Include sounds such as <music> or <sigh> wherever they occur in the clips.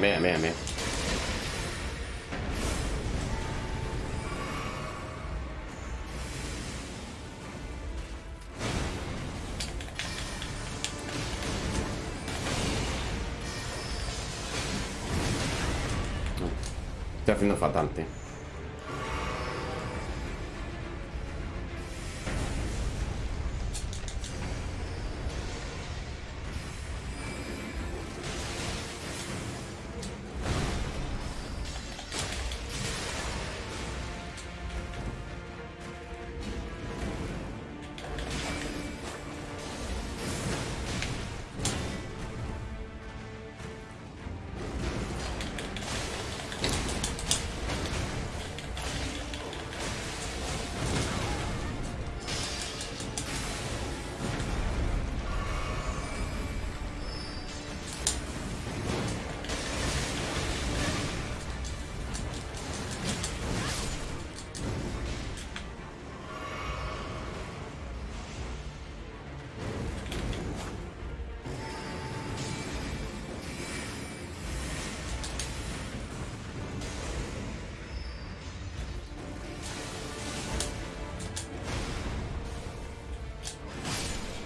Bien, bien, bien, bien. Estoy haciendo fatal, tío.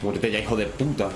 Muérete ya, hijo de puta.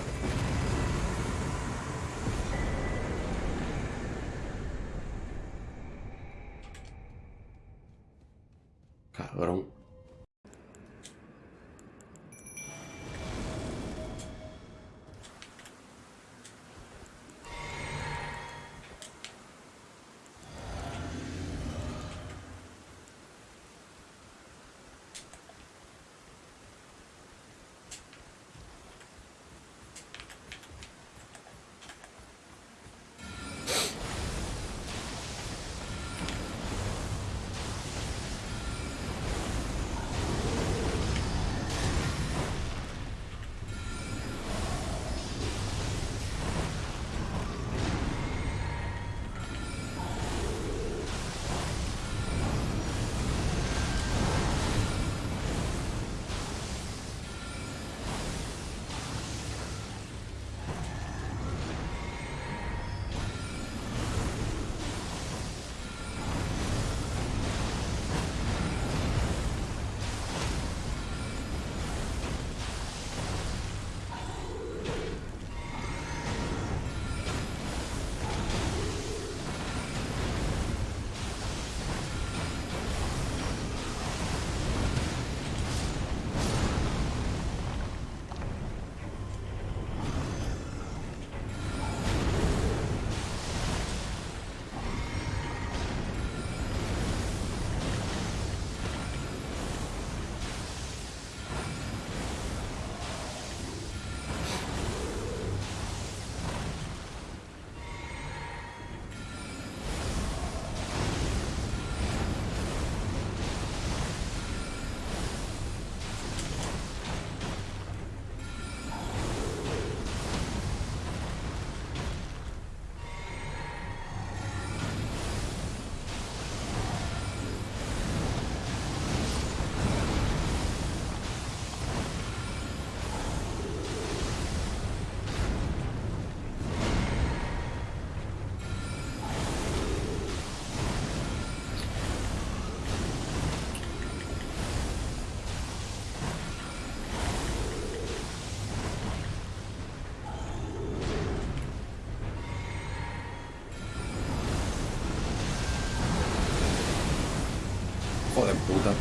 Joder, puta.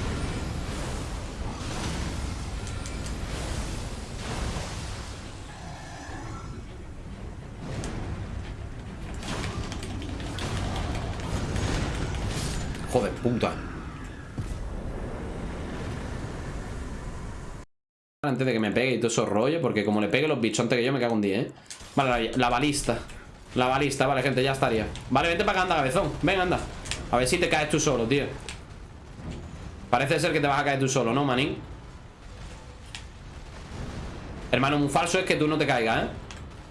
Joder, puta. Antes de que me pegue y todo eso rollo, porque como le pegue los bichos antes que yo me cago un día, ¿eh? Vale, la, balista. La balista, vale, gente, ya estaría. Vale, vente para acá, anda, cabezón. Ven, anda. A ver si te caes tú solo, tío. Parece ser que te vas a caer tú solo, ¿no, manín? Hermano, muy falso es que tú no te caigas, ¿eh?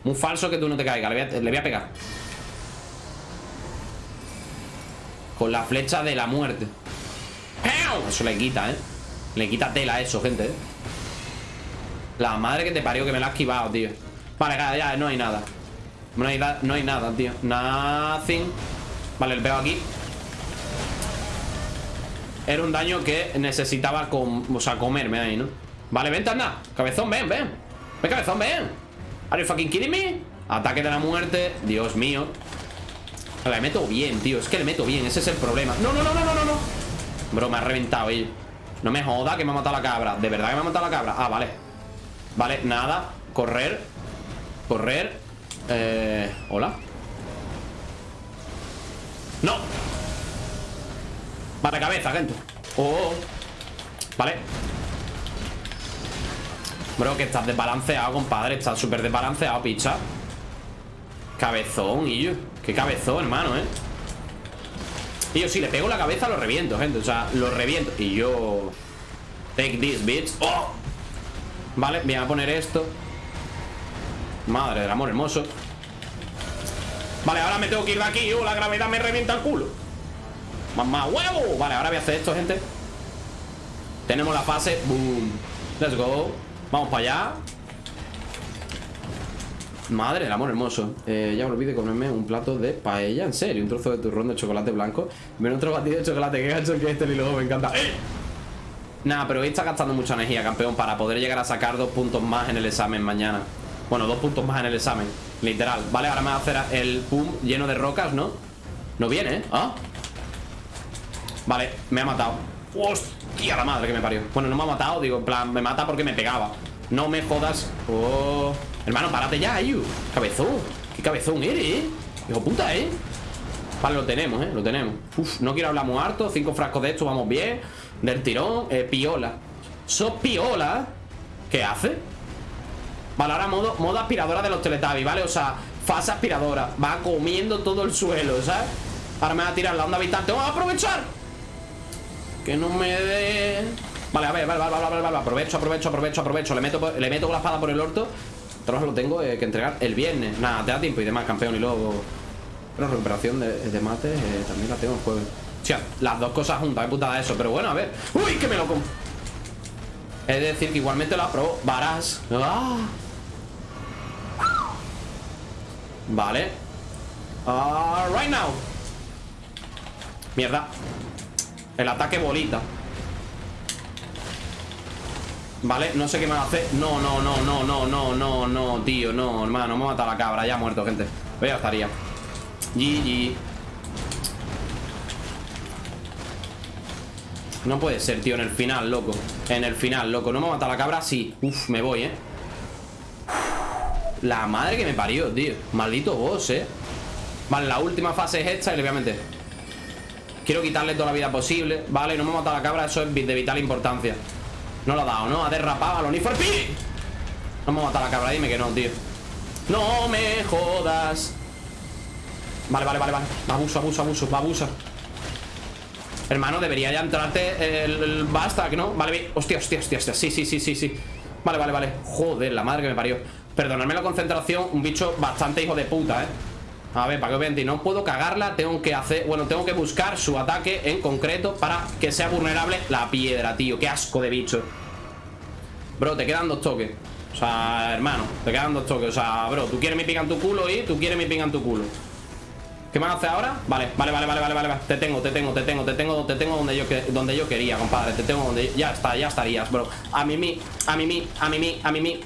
Muy falso que tú no te caigas. Le voy a, le pegar. Con la flecha de la muerte. Eso le quita, ¿eh? Le quita tela eso, gente, ¿eh? La madre que te parió que me la ha esquivado, tío. Vale, ya, no hay nada. No hay, no hay nada, tío. Nothing. Vale, el pego aquí Era un daño que necesitaba o sea, comerme ahí, ¿no? Vale, vente, anda. Cabezón, ven, ven. Ven, cabezón, ven. Are you fucking kidding me? Ataque de la muerte. Dios mío. Le meto bien, tío. Es que le meto bien. Ese es el problema. No, no, no, no, no, no Bro, me ha reventado, ello No me joda que me ha matado la cabra. ¿De verdad que me ha matado la cabra? Ah, vale. Vale, nada. Correr. Correr. Eh... Hola. ¡No! Vale, cabeza, gente. Oh. Vale. Bro, que estás desbalanceado, compadre. Estás súper desbalanceado, picha. Cabezón, y yo Qué cabezón, hermano, eh. Y yo, si le pego la cabeza, lo reviento, gente. O sea, lo reviento. Y yo... Take this, bitch. ¡Oh! Vale, voy a poner esto. Madre del amor hermoso. Vale, ahora me tengo que ir de aquí. Oh, La gravedad me revienta el culo Mamá huevo. Vale, ahora voy a hacer esto, gente. Tenemos la fase Boom. Let's go. Vamos para allá. Madre el amor hermoso. Eh, Ya me olvidé comerme un plato de paella En serio, un trozo de turrón de chocolate blanco. Menos otro batido de chocolate Qué gacho que este luego me encanta. ¡Eh! Nada, pero hoy está gastando mucha energía, campeón Para poder llegar a sacar dos puntos más en el examen mañana. Bueno, dos puntos más en el examen Literal. Vale, ahora me va a hacer el pum lleno de rocas, ¿no? No viene, ¿eh? ¿Ah? Vale, me ha matado Hostia, la madre que me parió Bueno, no me ha matado, digo, en plan, me mata porque me pegaba No me jodas Oh Hermano, párate ya, Ayu Cabezón Qué cabezón eres, ¿eh? Hijo puta, ¿eh? Vale, lo tenemos, ¿eh? Lo tenemos Uf, no quiero hablar muy harto Cinco frascos de esto, vamos bien Del tirón eh, Piola ¿Sos piola? ¿Qué hace? Vale, ahora modo, modo aspiradora de los Teletubbies, ¿vale? O sea, fase aspiradora Va comiendo todo el suelo, ¿sabes? Ahora me va a tirar la onda vital ¡Tengo que aprovechar! Que no me dé... Vale, a ver, vale, vale, vale, vale, Aprovecho, aprovecho, aprovecho, aprovecho. Le meto, le meto con la espada por el orto. Entonces lo tengo eh, que entregar el viernes. Nada, te da tiempo y demás, campeón. Y luego... Pero recuperación de, mate eh, También la tengo el jueves O sea, las dos cosas juntas, es putada eso. Pero bueno, a ver. ¡Uy, que me lo! Es decir, que igualmente lo aprobó Varas ¡Ah! Vale. Uh, Right now. Mierda El ataque bolita. Vale, no sé qué me va a hacer. No, no, no, no, no, no, no, no Tío, no, hermano, me ha matado la cabra. Ya ha muerto, gente, pero ya estaría. GG No puede ser, tío, en el final, loco. En el final, loco, ¿no me ha matado la cabra? Sí, uf, me voy, eh. La madre que me parió, tío. Maldito boss, eh. Vale, la última fase es esta y le voy a meter Quiero quitarle toda la vida posible Vale, no me ha matado la cabra, eso es de vital importancia. No lo ha dado, ¿no? Ha derrapado a los No me ha matado la cabra, dime que no, tío. No me jodas. Vale, vale, vale, vale. Abuso, abuso, abuso, abuso. Hermano, debería ya entrarte el, el ¿no? Vale, hostia, hostia, hostia, hostia. Sí, sí, sí, sí, sí. Vale, vale, vale. Joder, la madre que me parió. Perdonadme la concentración Un bicho bastante hijo de puta, ¿eh? A ver, para que vean, no puedo cagarla Tengo que hacer, bueno, tengo que buscar su ataque En concreto para que sea vulnerable La piedra, tío, qué asco de bicho. Bro, te quedan dos toques. O sea, hermano, te quedan dos toques. O sea, bro, tú quieres mi pica en tu culo y tú quieres mi pica en tu culo. ¿Qué me hace ahora? Vale, vale, vale, vale, vale, vale Te tengo, te tengo, te tengo, te tengo, te tengo donde yo, donde yo quería, compadre. Te tengo donde... Ya está, ya estarías, bro. A mí, mi, a mí, mi, a mí, mi, a mí, mi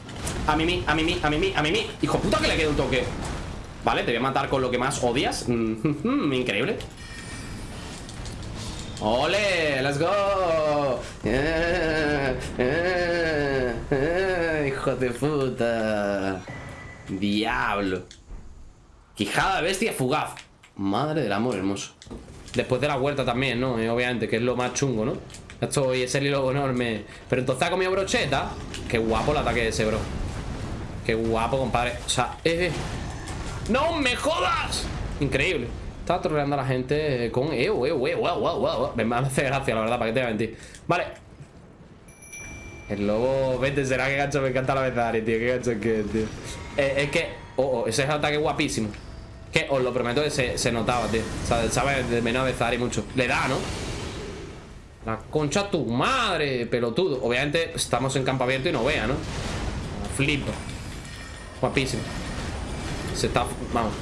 A mí, mi, a mí, mi, a mí, mi, a mí, mi Hijo puta que le queda un toque Vale, te voy a matar con lo que más odias mm, <laughs> Increíble ¡Ole! ¡Let's go! Eh, eh, eh, ¡Hijo de puta! ¡Diablo! Quijada bestia fugaz Madre del amor hermoso Después de la vuelta también, ¿no? Obviamente, que es lo más chungo, ¿no? Esto y ese hilo enorme Pero entonces ha comido brocheta Qué guapo el ataque ese, bro Qué guapo, compadre O sea, eh. ¡No me jodas! Increíble. Estaba troleando a la gente con... Eh, eh, eh, wow, wow, wow, Me hace gracia, la verdad, para que te voy a mentir Vale. El lobo... Vete, será que gacho me encanta la Bezari, tío Qué gacho que tío. Es que... Oh, oh, ese es el ataque guapísimo. Que os lo prometo que se, notaba, tío. O sabe de menos y mucho. Le da, ¿no? La concha tu madre, pelotudo. Obviamente estamos en campo abierto y no vea, ¿no? Flipo. Guapísimo Se está... Vamos.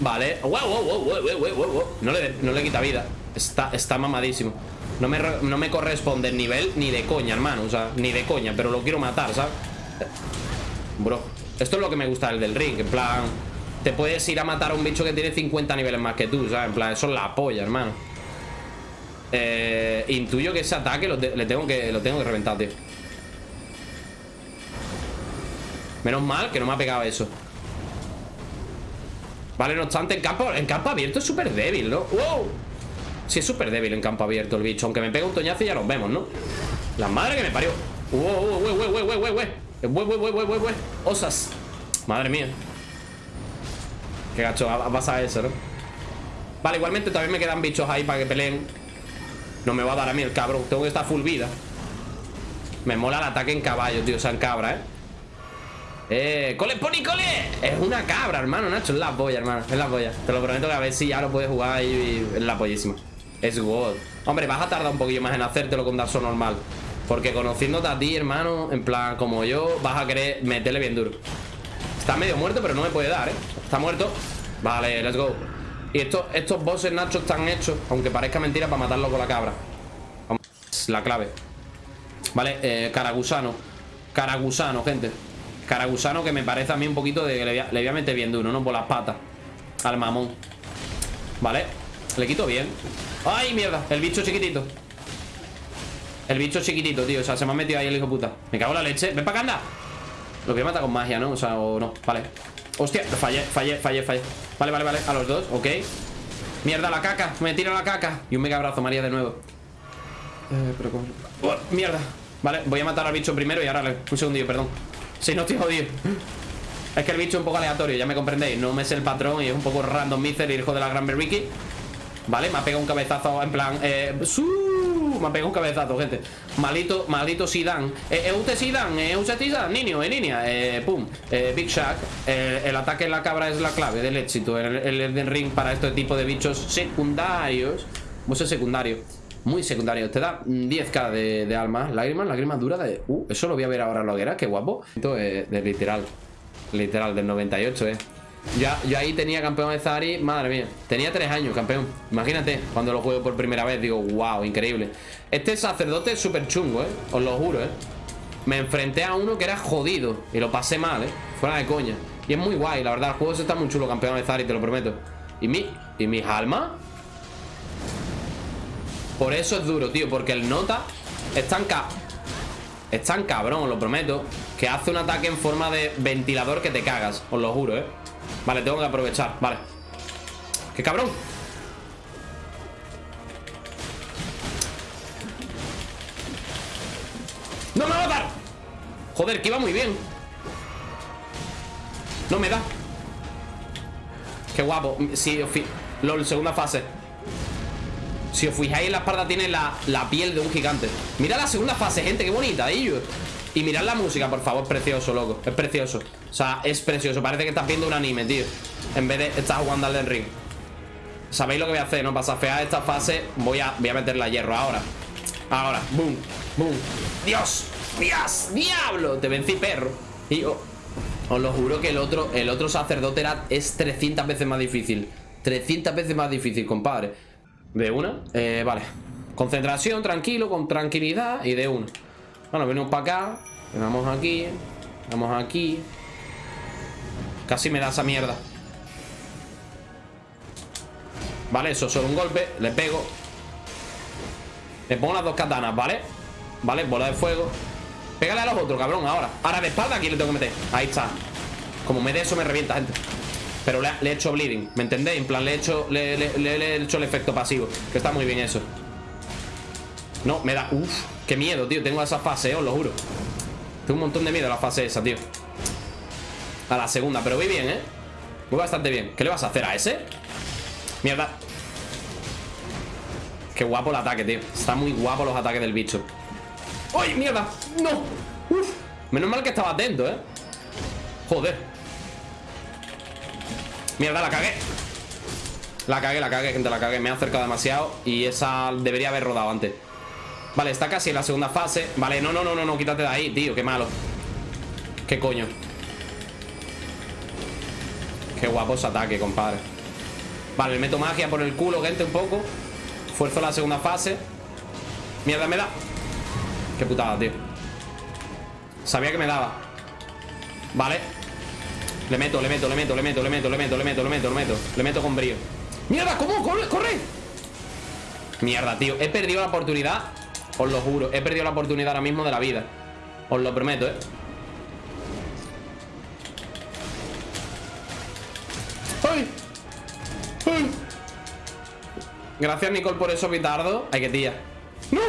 Vale. Wow, wow, wow, No, le, no le quita vida. Está, está mamadísimo. No me, no me corresponde el nivel ni de coña, hermano. O sea, ni de coña Pero lo quiero matar, ¿sabes? Bro Esto es lo que me gusta del del ring En plan Te puedes ir a matar a un bicho que tiene 50 niveles más que tú, ¿sabes? En plan, eso es la polla, hermano. Eh, Intuyo que ese ataque lo, le tengo que, lo tengo que reventar, tío. Menos mal que no me ha pegado eso Vale, no obstante, en campo, en campo abierto es súper débil, ¿no? ¡Wow! Sí, es súper débil en campo abierto el bicho Aunque me pega un toñazo y ya nos vemos, ¿no? La madre que me parió ¡Wow, wow, wow, wow, wow, wow, wow! ¡Wow, wow, wow, wow, osas Madre mía Qué gacho, pasa eso, ¿no? Vale, igualmente también me quedan bichos ahí para que peleen No me va a dar a mí el cabrón Tengo que estar full vida Me mola el ataque en caballo, tío, o sea, en cabra, ¿eh? ¡Eh! ¡Cole, pony, cole! Es una cabra, hermano, Nacho. Es la polla, hermano. Es la polla. Te lo prometo que a ver si ya lo puedes jugar y, es la pollísima. Es God. Hombre, vas a tardar un poquillo más en hacértelo con Dark normal. Porque conociéndote a ti, hermano En plan, como yo Vas a querer meterle bien duro. Está medio muerto, pero no me puede dar, ¿eh? Está muerto. Vale, let's go. Y estos, estos bosses, Nacho, están hechos Aunque parezca mentira para matarlo con la cabra. Vamos, la clave. Vale, eh, caragusano. Caragusano, gente Caragusano que me parece a mí un poquito de... Le voy a, meter bien duro, ¿no? Por las patas Al mamón. Vale Le quito bien. ¡Ay, mierda! El bicho chiquitito. El bicho chiquitito, tío. O sea, se me ha metido ahí el hijo puta. Me cago en la leche. Ven para acá, anda Lo voy a matar con magia, ¿no? O sea, o no. Vale. Hostia, fallé, fallé, fallé, fallé. Vale, vale, vale. A los dos, ok. Mierda, la caca. Me tira la caca. Y un mega abrazo, María, de nuevo. Eh, pero ¿cómo? Oh, mierda. Vale, voy a matar al bicho primero y ahora Un segundillo, perdón si no estoy jodido. Es que el bicho es un poco aleatorio, ya me comprendéis. No me sé el patrón y es un poco random miser Hijo de la gran Ricky Vale, me ha pegado un cabezazo en plan eh, Me ha pegado un cabezazo, gente. Malito, malito Sidan. Eh, ¿Es usted Sidan? ¿Es usted Sidan? Niño, eh, niña eh, Pum, eh, Big Shack eh, El ataque en la cabra es la clave del éxito El, el, Ring para este tipo de bichos secundarios. Es secundario muy secundario. Te da 10k de, de alma. Lágrimas, lágrimas duras de... Uh, eso lo voy a ver ahora en la hoguera. Qué guapo. Esto es de literal. Literal, del 98, eh. Ya, yo ahí tenía campeón de Zari, madre mía. Tenía 3 años, campeón. Imagínate, cuando lo juego por primera vez, digo, wow, increíble. Este sacerdote es súper chungo, eh. Os lo juro, eh. Me enfrenté a uno que era jodido y lo pasé mal, eh. Fuera de coña. Y es muy guay, la verdad. El juego se está muy chulo, campeón de Zari, te lo prometo. ¿Y mi, y mis almas? Por eso es duro, tío Porque el nota es tan, ca es cabrón, lo prometo Que hace un ataque en forma de ventilador que te cagas Os lo juro, eh Vale, tengo que aprovechar, vale. ¡Qué cabrón! ¡No me va a dar! Joder, que iba muy bien. No me da. Qué guapo. Sí, LOL, segunda fase si os fijáis, la espalda tiene la, piel de un gigante. Mira la segunda fase, gente, qué bonita, ellos Y mirad la música, por favor, es precioso, loco Es precioso, o sea, es precioso Parece que estás viendo un anime, tío. En vez de estar jugando al ring. Sabéis lo que voy a hacer, ¿no? Para safear esta fase Voy a, voy a meterle a hierro ahora. Ahora, boom, boom. Dios, Dios, diablo Te vencí, perro. Y os lo juro que el otro, el otro sacerdote era, es 300 veces más difícil. 300 veces más difícil, compadre de una, eh, vale. Concentración, tranquilo, con tranquilidad Y de una. Bueno, venimos para acá Vamos aquí Vamos aquí. Casi me da esa mierda. Vale, eso, solo un golpe Le pego. Le pongo las dos katanas, ¿vale? Vale, bola de fuego. Pégale a los otros, cabrón, ahora. Ahora de espalda aquí le tengo que meter. Ahí está. Como me dé eso me revienta, gente pero le, he hecho bleeding, ¿me entendéis? En plan, le he, hecho, le, he hecho el efecto pasivo Que está muy bien eso No, me da... Uf, qué miedo, tío Tengo esa fase, os lo juro Tengo un montón de miedo a la fase esa, tío A la segunda, pero voy bien, ¿eh? Voy bastante bien ¿Qué le vas a hacer a ese? Mierda Qué guapo el ataque, tío Está muy guapo los ataques del bicho ¡Ay, mierda! ¡No! Uf Menos mal que estaba atento, ¿eh? Joder Mierda, la cagué. La cagué, la cagué, gente, la cagué. Me ha acercado demasiado y esa debería haber rodado antes. Vale, está casi en la segunda fase. Vale, no, no, no, no, no, quítate de ahí, tío Qué malo. Qué coño. Qué guapo ese ataque, compadre. Vale, le meto magia por el culo, gente, un poco. Fuerzo la segunda fase. Mierda, me da. Qué putada, tío. Sabía que me daba. Vale Le meto, le meto, le meto, le meto, le meto, le meto, le meto, le meto, le meto Le meto con brío ¡Mierda! ¿Cómo? ¡Corre! ¡Corre! Mierda, tío He perdido la oportunidad Os lo juro He perdido la oportunidad ahora mismo de la vida Os lo prometo, ¿eh? ¡Ay! ¡Ay! Gracias, Nicole, por eso, Vitardo Ay, qué tía ¡No!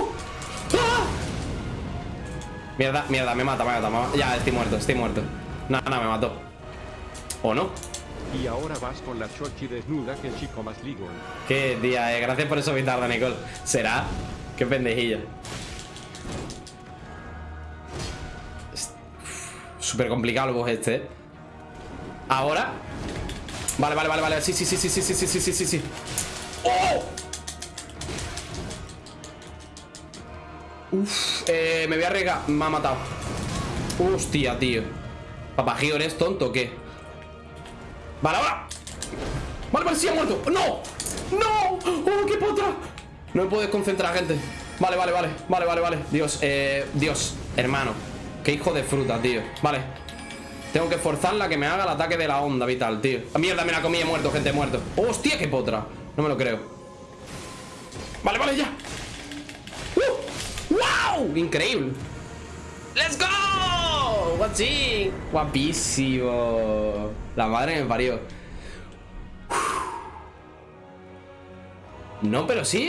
¡Ah! Mierda, mierda, me mata, me mata, me mata. Ya, estoy muerto, estoy muerto Nada, nada, me mató ¿O no? Y ahora vas con la chochi desnuda que el chico más ligo. Qué tía, eh. Gracias por eso, Vitardo, Nicole ¿Será? Qué pendejilla Súper complicado el boss este, ¿eh? Ahora Vale, vale, vale, vale Sí, sí, sí, sí, sí, sí, sí, sí, sí, sí, sí ¡Oh! Uf, eh, me voy a arriesgar Me ha matado Hostia, tío Papagio, ¿eres tonto o qué? Vale, ahora Vale, vale, sí ha muerto. ¡No! ¡No! ¡Oh, qué potra! No me puedo desconcentrar, gente. Vale, vale, vale. Vale, vale, vale. Dios, eh, Dios Hermano. Qué hijo de fruta, tío. Vale. Tengo que forzarla que me haga el ataque de la onda vital, tío. Ah, Mierda, me la comí, he muerto, gente, he muerto. ¡Hostia, qué potra! No me lo creo. Vale, vale, ya. ¡Uh! ¡Wow! Increíble ¡Let's go! Watching Guapísimo La madre me parió. No, pero sí